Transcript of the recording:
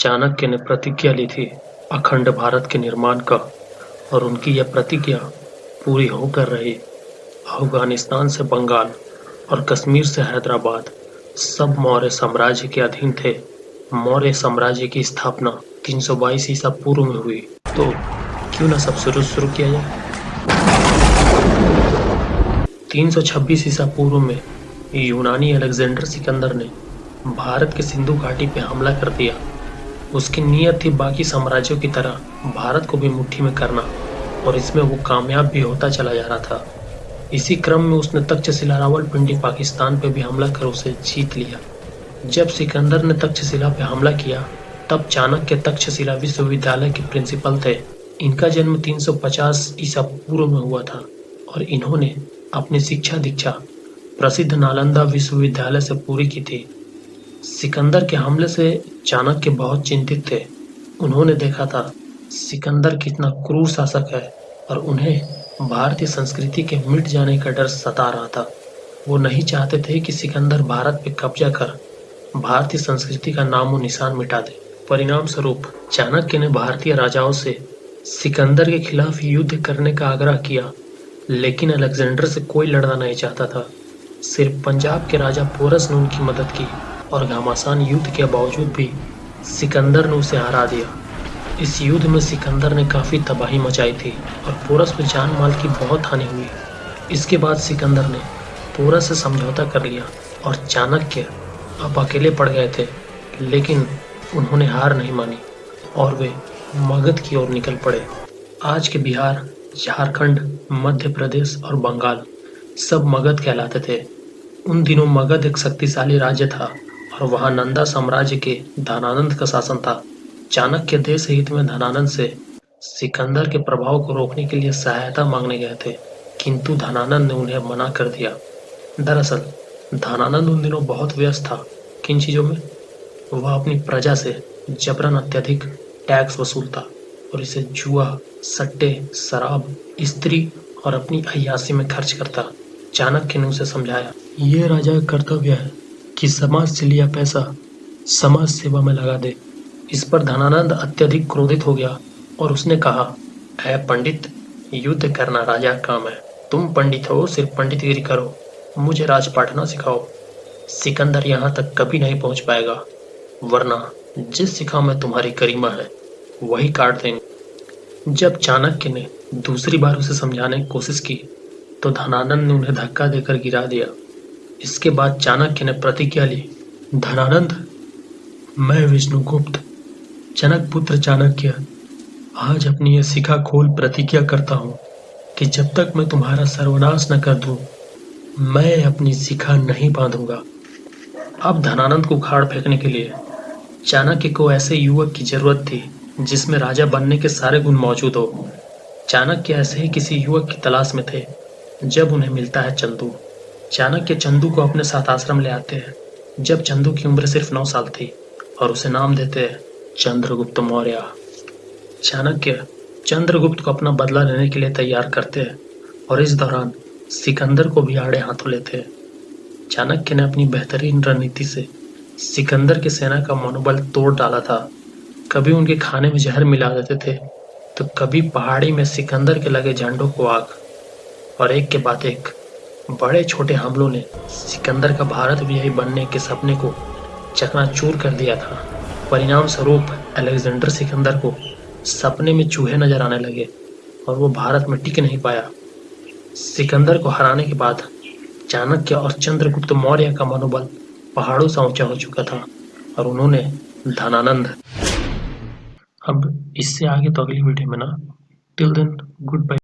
चाणक्य ने प्रतिज्ञा ली थी अखंड भारत के निर्माण का, और उनकी यह प्रतिज्ञा पूरी होकर रही। अफ़गानिस्तान से बंगाल और कश्मीर से हैदराबाद, सब मौर्य साम्राज्य के अधीन थे। मौर्य साम्राज्य की स्थापना 322 ईसा पूर्व में हुई। तो क्यों ना सब शुरू शुरू किया जाए? 326 ईसा पूर्व में यूनानी अलेक्जेंडर सिकंदर ने भारत के सिंधु घाटी पे हमला कर दिया। उसकी नीयत थी बाकी साम्राज्यों की तरह, भारत को भी मुट्ठी में करना, और इसमें वो कामयाब भी होता चला जा रहा था। इसी क्रम में उसने तक्षशिला रावलपिंडी पाकिस्तान पे भी हमला कर उसे जीत लिया। जब सिकंदर ने तक्षशिला पे हमला किया, तब चाणक्य तक्षशिला विश्वविद्यालय के प्रिंसिपल थे। इनका जन्म 350 ईसा पूर्व में हुआ था, और इन्होंने अपनी शिक्षा दीक्षा प्रसिद्ध नालंदा विश्वविद्यालय से पूरी की थी। सिकंदर के हमले से चाणक्य बहुत चिंतित थे। उन्होंने देखा था, सिकंदर कितना क्रूर शासक है और उन्हें भारतीय संस्कृति के मिट जाने का डर सता रहा था। वो नहीं चाहते थे कि सिकंदर भारत पे कब्जा कर भारतीय संस्कृति का नामो निशान मिटा दे। परिणाम स्वरूप चाणक्य ने भारतीय राजाओं से सिकंदर के खिलाफ युद्ध करने का आग्रह किया, लेकिन अलेक्जेंडर से कोई लड़ना नहीं चाहता था। सिर्फ़ पंजाब के राजा पोरस ने उनकी मदद की। और घमासान युद्ध के बावजूद भी सिकंदर ने उसे हरा दिया। इस युद्ध में सिकंदर ने काफ़ी तबाही मचाई थी और पोरस में जान माल की बहुत हानि हुई। इसके बाद सिकंदर ने पोरस से समझौता कर लिया और चाणक्य अब अकेले पड़ गए थे, लेकिन उन्होंने हार नहीं मानी और वे मगध की ओर निकल पड़े। आज के बिहार, झारखंड, मध्य प्रदेश और बंगाल सब मगध कहलाते थे। उन दिनों मगध एक शक्तिशाली राज्य था। और वहाँ नंदा साम्राज्य के धनानंद का शासन था। चाणक्य देश हित में धनानंद से सिकंदर के प्रभाव को रोकने के लिए सहायता मांगने गए थे, किंतु धनानंद ने उन्हें मना कर दिया। दरअसल, धनानंद उन दिनों बहुत व्यस्त था। किन चीज़ों में? वह अपनी प्रजा से जबरन अत्यधिक टैक्स वसूलता और इसे जुआ, सट्टे, शराब, स्त्री और अपनी अयासी में खर्च करता। चाणक्य ने उसे समझाया, ये राजा कर्तव्य है। कि समाज से लिया पैसा समाज सेवा में लगा दे। इस पर धनानंद अत्यधिक क्रोधित हो गया और उसने कहा है पंडित, युद्ध करना राजा काम है। तुम पंडित हो, सिर्फ़ पंडितगिरी करो। मुझे राजपाट ना सिखाओ। सिकंदर यहाँ तक कभी नहीं पहुँच पाएगा। वरना जिस सिखा में तुम्हारी करीमा है, वही काट देंगे। जब चाणक्य ने दूसरी बार उसे समझाने की कोशिश की तो धनानंद ने उन्हें धक्का देकर गिरा दिया। इसके बाद चाणक्य ने प्रतिज्ञा ली, धनानंद, मैं विष्णुगुप्त, जनक पुत्र चाणक्य, आज अपनी यह शिखा खोल प्रतिज्ञा करता हूँ कि जब तक मैं तुम्हारा सर्वनाश न कर दूँ, मैं अपनी शिखा नहीं बांधूँगा। अब धनानंद को उखाड़ फेंकने के लिए चाणक्य को ऐसे युवक की ज़रूरत थी, जिसमें राजा बनने के सारे गुण मौजूद हो। चाणक्य ऐसे ही किसी युवक की तलाश में थे, जब उन्हें मिलता है चंदू। चाणक्य चंदू को अपने साथ आश्रम ले आते हैं, जब चंदू की उम्र सिर्फ़ नौ साल थी और उसे नाम देते हैं चंद्रगुप्त मौर्य। चाणक्य चंद्रगुप्त को अपना बदला लेने के लिए तैयार करते हैं और इस दौरान सिकंदर को भी आड़े हाथों लेते हैं। चाणक्य ने अपनी बेहतरीन रणनीति से सिकंदर की सेना का मनोबल तोड़ डाला था। कभी उनके खाने में जहर मिला देते थे तो कभी पहाड़ी में सिकंदर के लगे झंडों को आग। और एक के बाद एक बड़े छोटे हमलों ने सिकंदर का भारत विजयी बनने के सपने को चकनाचूर कर दिया था। परिणाम स्वरूप अलेक्जेंडर सिकंदर को सपने में चूहे नज़र आने लगे और वो भारत में टिक नहीं पाया। सिकंदर को हराने के बाद चाणक्य और चंद्रगुप्त मौर्य का मनोबल पहाड़ों से ऊँचा हो चुका था और उन्होंने धनानंद। अब इससे आगे तो अगली वीडियो में ना। Till then good bye